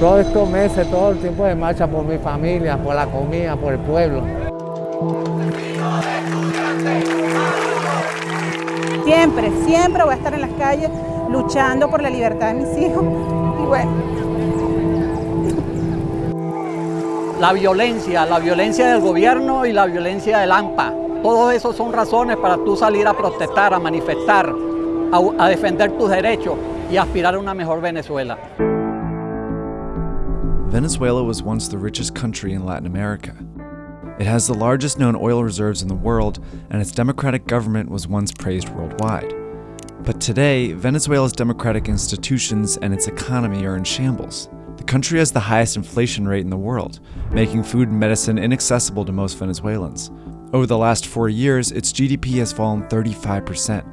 Todos estos meses, todo el tiempo de marcha por mi familia, por la comida, por el pueblo. Siempre, siempre voy a estar en las calles luchando por la libertad de mis hijos. Y bueno. La violencia, la violencia del gobierno y la violencia del AMPA. Todos esos son razones para tú salir a protestar, a manifestar, a, a defender tus derechos y aspirar a una mejor Venezuela. Venezuela was once the richest country in Latin America. It has the largest known oil reserves in the world, and its democratic government was once praised worldwide. But today, Venezuela's democratic institutions and its economy are in shambles. The country has the highest inflation rate in the world, making food and medicine inaccessible to most Venezuelans. Over the last four years, its GDP has fallen 35%,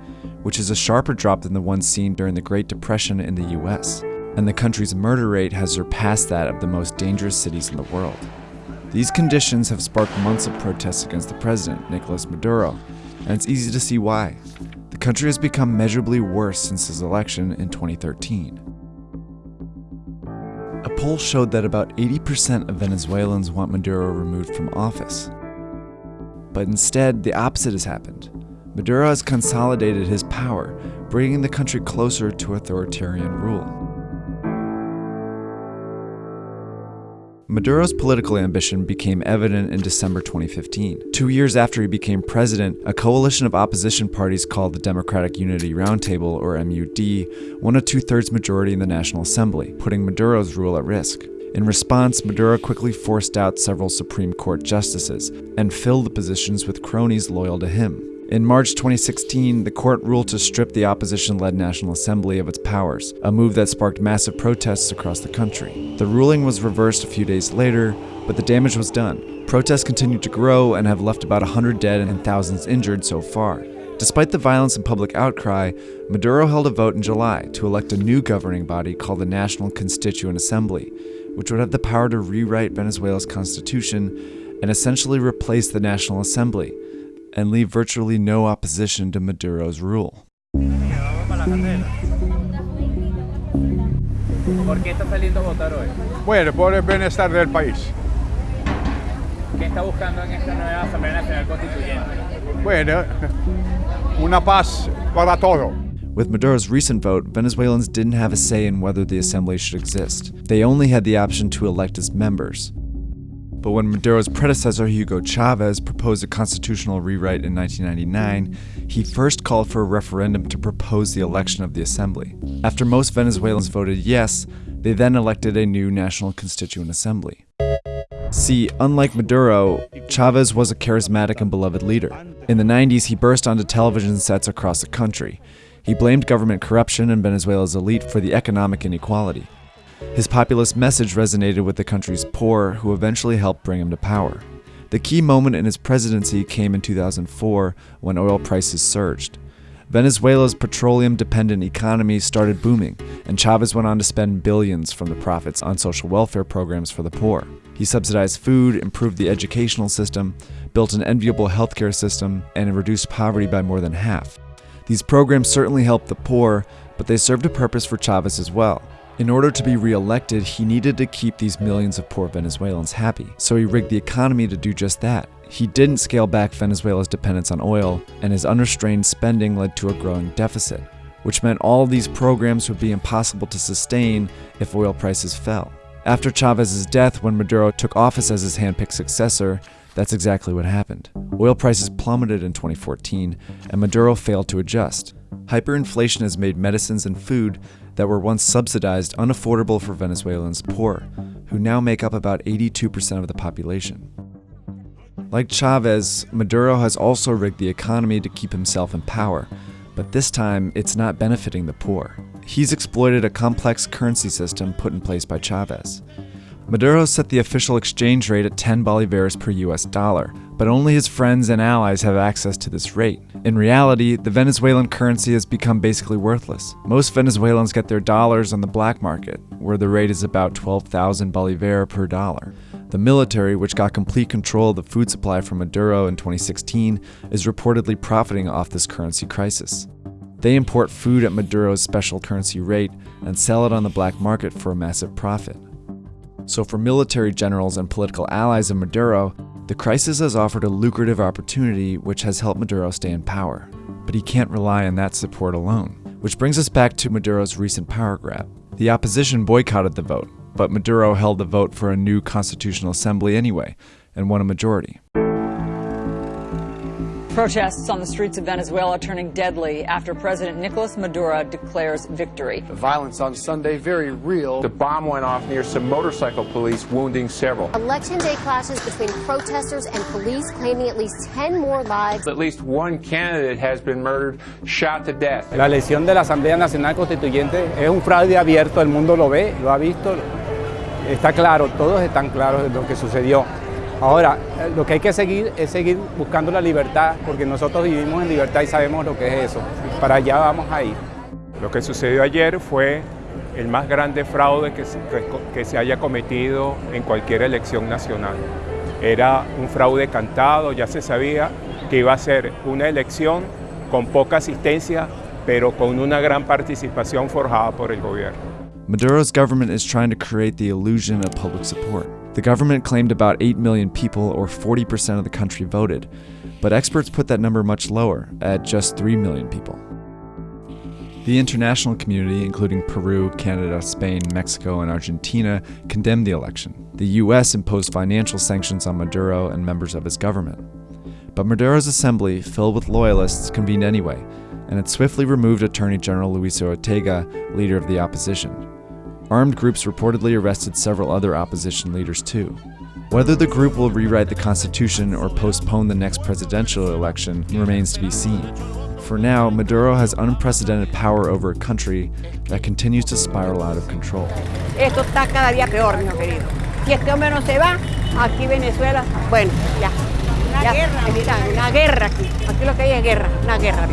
which is a sharper drop than the one seen during the Great Depression in the US and the country's murder rate has surpassed that of the most dangerous cities in the world. These conditions have sparked months of protests against the president, Nicolas Maduro, and it's easy to see why. The country has become measurably worse since his election in 2013. A poll showed that about 80% of Venezuelans want Maduro removed from office. But instead, the opposite has happened. Maduro has consolidated his power, bringing the country closer to authoritarian rule. Maduro's political ambition became evident in December 2015. Two years after he became president, a coalition of opposition parties called the Democratic Unity Roundtable, or MUD, won a two thirds majority in the National Assembly, putting Maduro's rule at risk. In response, Maduro quickly forced out several Supreme Court justices and filled the positions with cronies loyal to him. In March 2016, the court ruled to strip the opposition led National Assembly of its powers, a move that sparked massive protests across the country. The ruling was reversed a few days later, but the damage was done. Protests continued to grow and have left about 100 dead and thousands injured so far. Despite the violence and public outcry, Maduro held a vote in July to elect a new governing body called the National Constituent Assembly, which would have the power to rewrite Venezuela's constitution and essentially replace the National Assembly, and leave virtually no opposition to Maduro's rule. ¿Por qué está saliendo a votar hoy? Bueno, por el bienestar del país. ¿Qué está buscando en esta nueva Asamblea Nacional Constituyente? Bueno, una paz para todo. With Maduro's recent vote, Venezuelans didn't have a say in whether the assembly should exist. They only had the option to elect its members. But when Maduro's predecessor, Hugo Chavez, proposed a constitutional rewrite in 1999, he first called for a referendum to propose the election of the assembly. After most Venezuelans voted yes, they then elected a new National Constituent Assembly. See, unlike Maduro, Chavez was a charismatic and beloved leader. In the 90s, he burst onto television sets across the country. He blamed government corruption and Venezuela's elite for the economic inequality. His populist message resonated with the country's poor, who eventually helped bring him to power. The key moment in his presidency came in 2004 when oil prices surged. Venezuela's petroleum dependent economy started booming, and Chavez went on to spend billions from the profits on social welfare programs for the poor. He subsidized food, improved the educational system, built an enviable healthcare system, and reduced poverty by more than half. These programs certainly helped the poor, but they served a purpose for Chavez as well. In order to be re-elected, he needed to keep these millions of poor Venezuelans happy, so he rigged the economy to do just that. He didn't scale back Venezuela's dependence on oil, and his unrestrained spending led to a growing deficit, which meant all these programs would be impossible to sustain if oil prices fell. After Chavez's death, when Maduro took office as his handpicked successor, that's exactly what happened. Oil prices plummeted in 2014, and Maduro failed to adjust. Hyperinflation has made medicines and food that were once subsidized unaffordable for Venezuelans poor, who now make up about 82% of the population. Like Chavez, Maduro has also rigged the economy to keep himself in power, but this time it's not benefiting the poor. He's exploited a complex currency system put in place by Chavez. Maduro set the official exchange rate at 10 bolivares per US dollar, but only his friends and allies have access to this rate. In reality, the Venezuelan currency has become basically worthless. Most Venezuelans get their dollars on the black market, where the rate is about 12,000 bolivar per dollar. The military, which got complete control of the food supply from Maduro in 2016, is reportedly profiting off this currency crisis. They import food at Maduro's special currency rate and sell it on the black market for a massive profit. So, for military generals and political allies of Maduro, the crisis has offered a lucrative opportunity which has helped Maduro stay in power. But he can't rely on that support alone. Which brings us back to Maduro's recent power grab. The opposition boycotted the vote, but Maduro held the vote for a new constitutional assembly anyway, and won a majority. Protests on the streets of Venezuela turning deadly after President Nicolas Maduro declares victory. The violence on Sunday very real. The bomb went off near some motorcycle police, wounding several. Election day clashes between protesters and police claiming at least 10 more lives. At least one candidate has been murdered, shot to death. La elección de la Asamblea Nacional Constituyente es un fraude abierto, el mundo lo ve, lo ha visto, está claro, todos están claros de lo que sucedió. Ahora, lo que hay que seguir es seguir buscando la libertad, porque nosotros vivimos en libertad y sabemos lo que es eso. Para allá vamos a ir. Lo que sucedió ayer fue el más grande fraude que, que se haya cometido en cualquier elección nacional. Era un fraude cantado, ya se sabía que iba a ser una elección con poca asistencia, pero con una gran participación forjada por el gobierno. Maduro's government is trying to create the illusion of public support. The government claimed about 8 million people, or 40% of the country, voted, but experts put that number much lower, at just 3 million people. The international community, including Peru, Canada, Spain, Mexico, and Argentina, condemned the election. The US imposed financial sanctions on Maduro and members of his government. But Maduro's assembly, filled with loyalists, convened anyway, and it swiftly removed Attorney General Luisa Ortega, leader of the opposition. Armed groups reportedly arrested several other opposition leaders too. Whether the group will rewrite the Constitution or postpone the next presidential election remains to be seen. For now, Maduro has unprecedented power over a country that continues to spiral out of control. Esto está cada día peor, mi querido. Si este hombre no se va, aquí Venezuela, bueno, ya. Una ya, guerra. Una guerra aquí. Aquí lo que hay es guerra, una guerra.